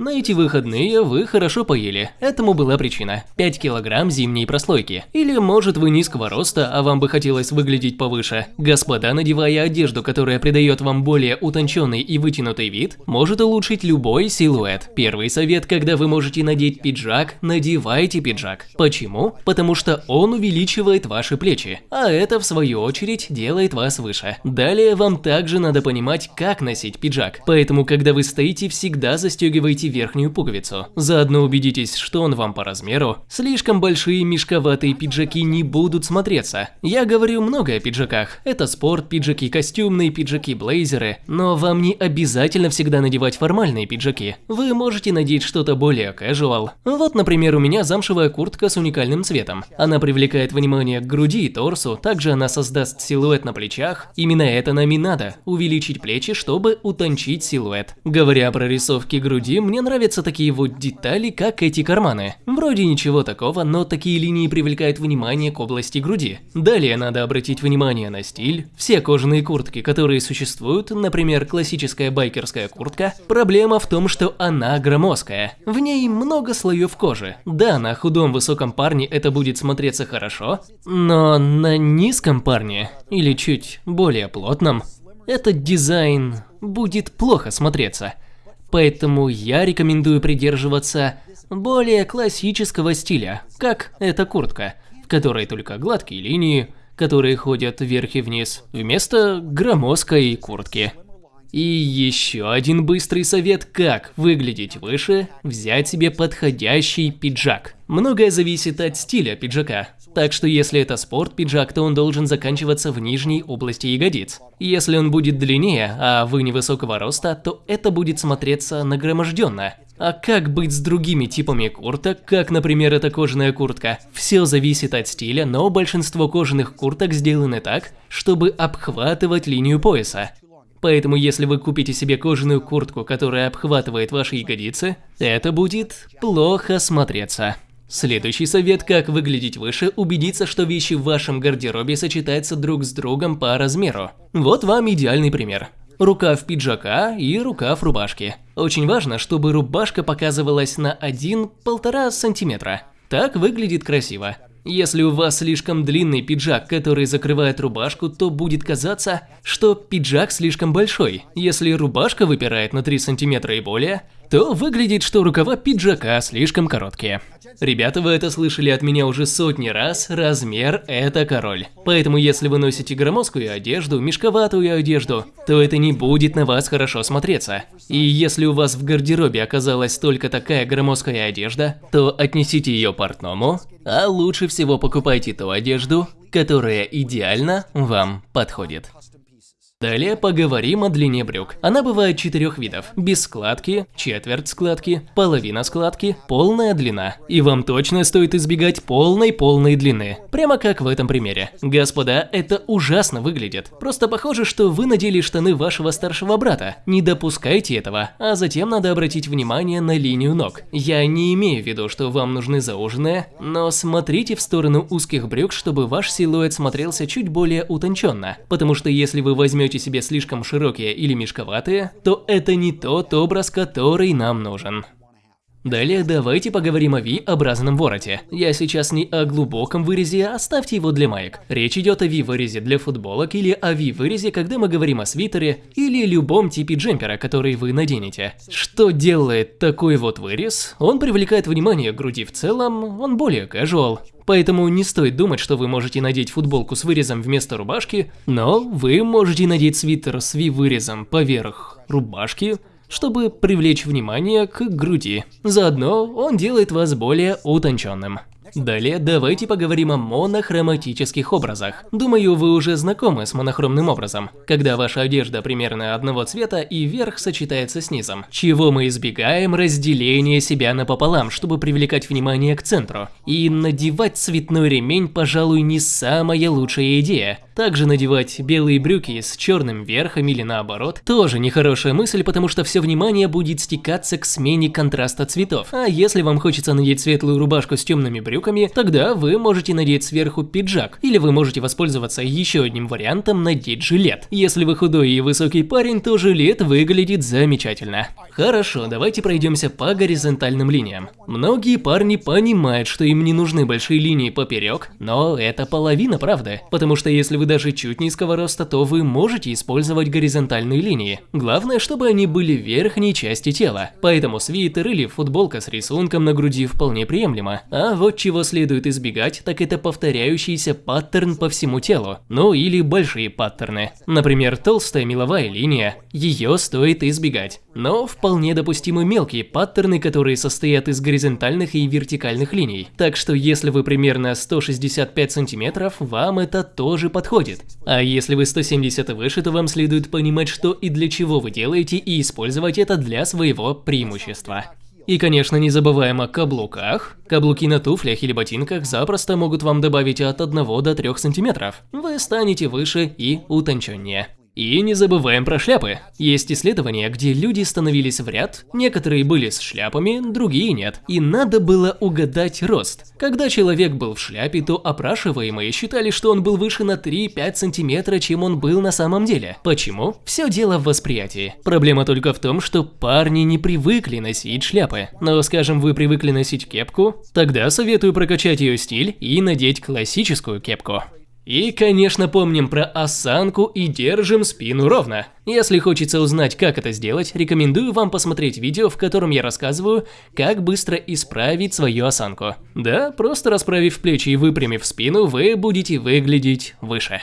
На эти выходные вы хорошо поели. Этому была причина. 5 килограмм зимней прослойки. Или может вы низкого роста, а вам бы хотелось выглядеть повыше. Господа, надевая одежду, которая придает вам более утонченный и вытянутый вид, может улучшить любой силуэт. Первый совет, когда вы можете надеть пиджак, надевайте пиджак. Почему? Потому что он увеличивает ваши плечи, а это в свою очередь делает вас выше. Далее вам также надо понимать, как носить пиджак. Поэтому, когда вы стоите, всегда застегивайте верхнюю пуговицу. Заодно убедитесь, что он вам по размеру. Слишком большие мешковатые пиджаки не будут смотреться. Я говорю много о пиджаках. Это спорт, пиджаки костюмные, пиджаки блейзеры. Но вам не обязательно всегда надевать формальные пиджаки. Вы можете надеть что-то более casual. Вот, например, у меня замшевая куртка с уникальным цветом. Она привлекает внимание к груди и торсу, также она создаст силуэт на плечах. Именно это нам и надо – увеличить плечи, чтобы утончить силуэт. Говоря про рисовки груди, мне нравятся такие вот детали, как эти карманы. Вроде ничего такого, но такие линии привлекают внимание к области груди. Далее надо обратить внимание на стиль. Все кожаные куртки, которые существуют, например, классическая байкерская куртка, проблема в том, что она громоздкая. В ней много слоев кожи. Да, на худом высоком парне это будет смотреться хорошо, но на низком парне, или чуть более плотном, этот дизайн будет плохо смотреться. Поэтому я рекомендую придерживаться более классического стиля, как эта куртка, в которой только гладкие линии, которые ходят вверх и вниз, вместо громоздкой куртки. И еще один быстрый совет, как выглядеть выше, взять себе подходящий пиджак. Многое зависит от стиля пиджака. Так что если это спорт-пиджак, то он должен заканчиваться в нижней области ягодиц. Если он будет длиннее, а вы невысокого роста, то это будет смотреться нагроможденно. А как быть с другими типами курток, как, например, эта кожаная куртка? Все зависит от стиля, но большинство кожаных курток сделаны так, чтобы обхватывать линию пояса. Поэтому если вы купите себе кожаную куртку, которая обхватывает ваши ягодицы, это будет плохо смотреться. Следующий совет, как выглядеть выше, убедиться, что вещи в вашем гардеробе сочетаются друг с другом по размеру. Вот вам идеальный пример. Рукав пиджака и рукав рубашки. Очень важно, чтобы рубашка показывалась на 1-1,5 сантиметра. Так выглядит красиво. Если у вас слишком длинный пиджак, который закрывает рубашку, то будет казаться, что пиджак слишком большой. Если рубашка выпирает на 3 сантиметра и более, то выглядит, что рукава пиджака слишком короткие. Ребята, вы это слышали от меня уже сотни раз, размер – это король. Поэтому если вы носите громоздкую одежду, мешковатую одежду, то это не будет на вас хорошо смотреться. И если у вас в гардеробе оказалась только такая громоздкая одежда, то отнесите ее портному, а лучше всего покупайте ту одежду, которая идеально вам подходит. Далее поговорим о длине брюк. Она бывает четырех видов. Без складки, четверть складки, половина складки, полная длина. И вам точно стоит избегать полной-полной длины. Прямо как в этом примере. Господа, это ужасно выглядит. Просто похоже, что вы надели штаны вашего старшего брата. Не допускайте этого, а затем надо обратить внимание на линию ног. Я не имею в виду, что вам нужны зауженные, но смотрите в сторону узких брюк, чтобы ваш силуэт смотрелся чуть более утонченно. Потому что если вы возьмете найдете себе слишком широкие или мешковатые, то это не тот образ, который нам нужен. Далее давайте поговорим о V-образном вороте. Я сейчас не о глубоком вырезе, а оставьте его для маек. Речь идет о V-вырезе для футболок или о V-вырезе, когда мы говорим о свитере или любом типе джемпера, который вы наденете. Что делает такой вот вырез? Он привлекает внимание к груди в целом, он более casual. Поэтому не стоит думать, что вы можете надеть футболку с вырезом вместо рубашки, но вы можете надеть свитер с V-вырезом поверх рубашки, чтобы привлечь внимание к груди. Заодно он делает вас более утонченным. Далее давайте поговорим о монохроматических образах. Думаю, вы уже знакомы с монохромным образом, когда ваша одежда примерно одного цвета и верх сочетается с низом. Чего мы избегаем разделение себя напополам, чтобы привлекать внимание к центру. И надевать цветной ремень, пожалуй, не самая лучшая идея Также надевать белые брюки с черным верхом или наоборот, тоже нехорошая мысль, потому что все внимание будет стекаться к смене контраста цветов. А если вам хочется надеть светлую рубашку с темными брюками, тогда вы можете надеть сверху пиджак, или вы можете воспользоваться еще одним вариантом надеть жилет. Если вы худой и высокий парень, то жилет выглядит замечательно. Хорошо, давайте пройдемся по горизонтальным линиям. Многие парни понимают, что им не нужны большие линии поперек, но это половина правды, потому что если вы даже чуть низкого роста, то вы можете использовать горизонтальные линии. Главное, чтобы они были в верхней части тела, поэтому свитер или футболка с рисунком на груди вполне приемлемо. А вот чего следует избегать, так это повторяющийся паттерн по всему телу, ну или большие паттерны. Например, толстая меловая линия, ее стоит избегать. Но вполне допустимы мелкие паттерны, которые состоят из горизонтальных и вертикальных линий. Так что если вы примерно 165 сантиметров, вам это тоже подходит. А если вы 170 и выше, то вам следует понимать, что и для чего вы делаете и использовать это для своего преимущества. И, конечно, не забываем о каблуках. Каблуки на туфлях или ботинках запросто могут вам добавить от 1 до 3 сантиметров. Вы станете выше и утонченнее. И не забываем про шляпы. Есть исследования, где люди становились в ряд, некоторые были с шляпами, другие нет. И надо было угадать рост. Когда человек был в шляпе, то опрашиваемые считали, что он был выше на 3-5 сантиметра, чем он был на самом деле. Почему? Все дело в восприятии. Проблема только в том, что парни не привыкли носить шляпы. Но скажем, вы привыкли носить кепку, тогда советую прокачать ее стиль и надеть классическую кепку. И, конечно, помним про осанку и держим спину ровно. Если хочется узнать, как это сделать, рекомендую вам посмотреть видео, в котором я рассказываю, как быстро исправить свою осанку. Да, просто расправив плечи и выпрямив спину, вы будете выглядеть выше.